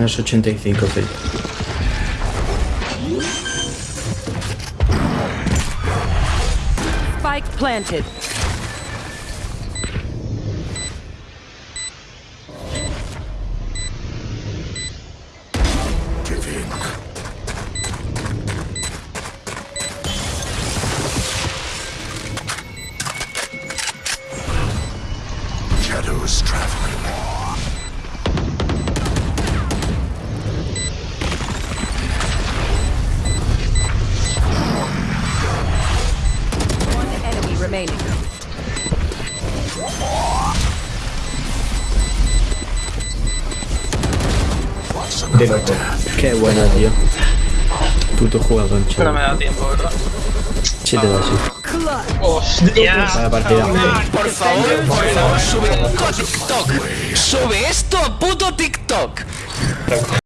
Menos 85, Felipe. Spike planted. Shadows traveling. One remaining. Another death? Qué buena, tío. Puto jugador, No me chaval. da tiempo, ¿verdad? Sí te da, sí. ¡Hostia! Vaya partida. Por favor, por favor, sube esto a TikTok. Sube esto a puto TikTok.